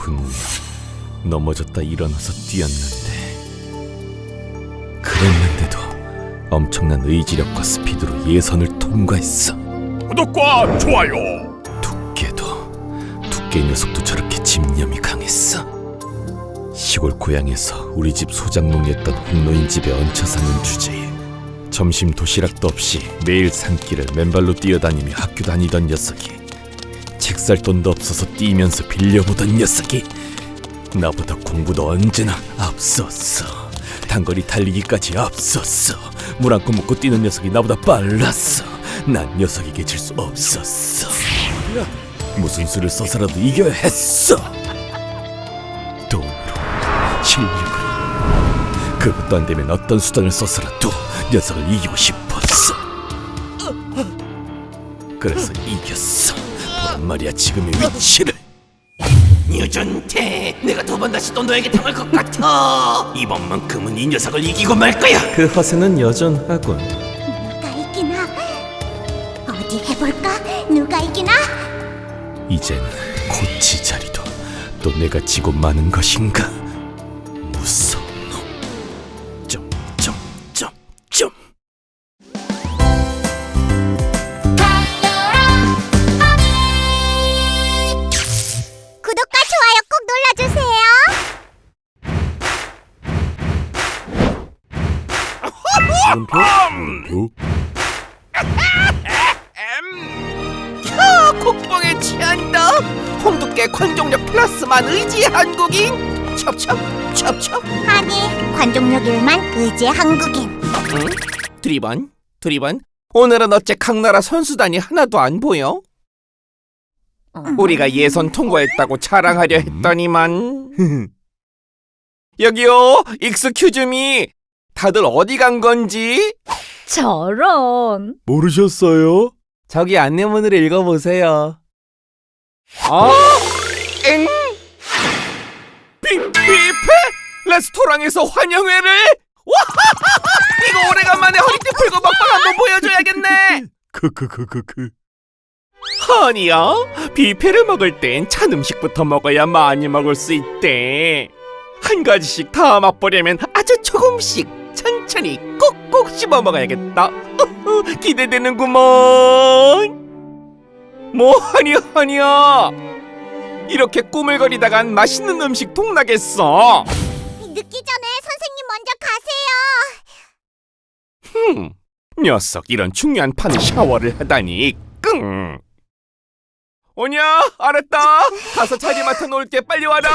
분명 넘어졌다 일어나서 뛰었는데. 그랬는데도 엄청난 의지력과 스피드로 예선을 통과했어. 구독과 좋아요. 두께도 두께 녀석도 저렇게 집념이 강했어. 시골 고향에서 우리 집 소장농이었던 홍노인 집에 얹혀 사는 주제에 점심 도시락도 없이 매일 산길을 맨발로 뛰어다니며 학교 다니던 녀석이 책살 돈도 없어서 뛰면서 빌려보던 녀석이 나보다 공부도 언제나 앞섰어. 단거리 달리기까지 앞섰어. 물한컵 먹고 뛰는 녀석이 나보다 빨랐어. 난 녀석에게 질 수 없었어. 무슨 수를 써서라도 이겨야 했어. 돈으로 실력으로. 그것도 안 되면 어떤 수단을 써서라도 녀석을 이기고 싶었어. 그래서 이겼어 말이야 지금의 위치를. 유준태 내가 두 번 다시 또 너에게 당할 것 같아. 이번만큼은 이 녀석을 이기고 말 거야. 그 허세는 여전하군. 누가 이기나? 어디 해볼까? 누가 이기나? 이젠 고치 자리도 또 내가 지고 마는 것인가? 무서운 놈 점점점점 물음표? 물음표? 아, 국뽕에 취한다. 홍두깨 관종력 플러스만 의지 한국인. 첩첩 첩첩. 아니 관종력 일만 의지의 한국인. 응? 드리번 드리번. 오늘은 어째 강나라 선수단이 하나도 안 보여? 우리가 예선 통과했다고 자랑하려 했더니만. 여기요 익스큐즈미 다들 어디 간 건지 저런 모르셨어요? 저기 안내문을 읽어보세요 아? 엥? 비, 뷔페? 레스토랑에서 환영회를? 와 이거 오래간만에 허리띠 풀고 먹방 한번 보여줘야겠네 크크크크크 아니야 뷔페를 먹을 땐 찬 음식부터 먹어야 많이 먹을 수 있대 한 가지씩 다 맛보려면 아주 조금씩 천천히 꼭꼭 씹어 먹어야겠다. 기대되는구먼. 뭐하니 하니야? 이렇게 꾸물거리다간 맛있는 음식 통나겠어. 늦기 전에 선생님 먼저 가세요. 흠, 녀석 이런 중요한 판에 샤워를 하다니 끙. 오냐 알았다. 가서 자리 맡아 놓을게. 빨리 와라